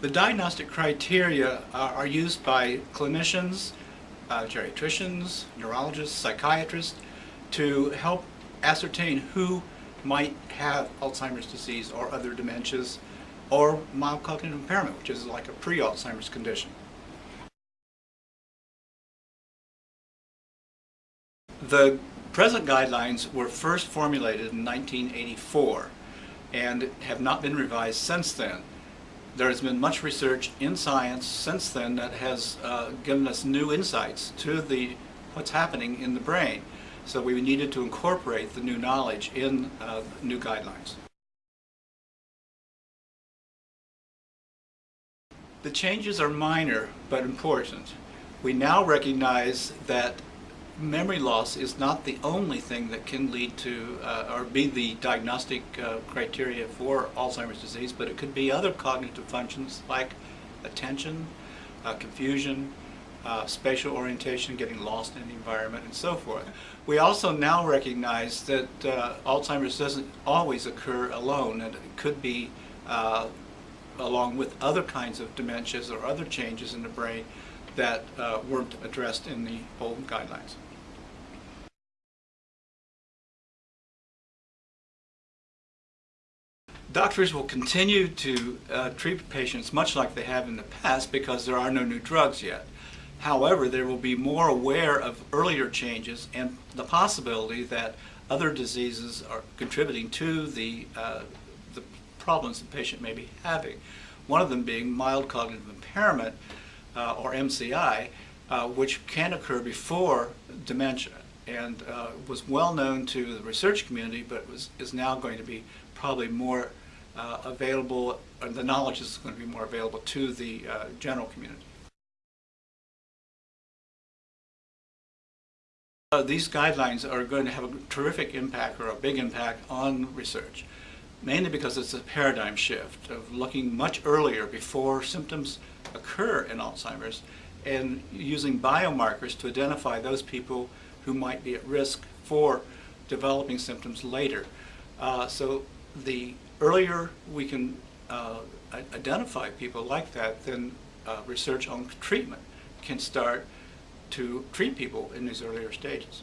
The diagnostic criteria are, are used by clinicians, uh, geriatricians, neurologists, psychiatrists to help ascertain who might have Alzheimer's disease or other dementias or mild cognitive impairment, which is like a pre-Alzheimer's condition. The present guidelines were first formulated in 1984 and have not been revised since then. There has been much research in science since then that has uh, given us new insights to the what's happening in the brain. So we needed to incorporate the new knowledge in uh, new guidelines. The changes are minor but important. We now recognize that memory loss is not the only thing that can lead to uh, or be the diagnostic uh, criteria for Alzheimer's disease, but it could be other cognitive functions like attention, uh, confusion, uh, spatial orientation, getting lost in the environment, and so forth. We also now recognize that uh, Alzheimer's doesn't always occur alone, and it could be uh, along with other kinds of dementias or other changes in the brain that weren't addressed in the old guidelines. Doctors will continue to uh, treat patients much like they have in the past because there are no new drugs yet. However, they will be more aware of earlier changes and the possibility that other diseases are contributing to the, uh, the problems the patient may be having. One of them being mild cognitive impairment, uh, or MCI, uh, which can occur before dementia and uh, was well known to the research community, but was, is now going to be probably more uh, available, or the knowledge is going to be more available to the uh, general community. Uh, these guidelines are going to have a terrific impact or a big impact on research, mainly because it's a paradigm shift of looking much earlier before symptoms occur in Alzheimer's and using biomarkers to identify those people who might be at risk for developing symptoms later. Uh, so the earlier we can uh, identify people like that, then uh, research on treatment can start to treat people in these earlier stages.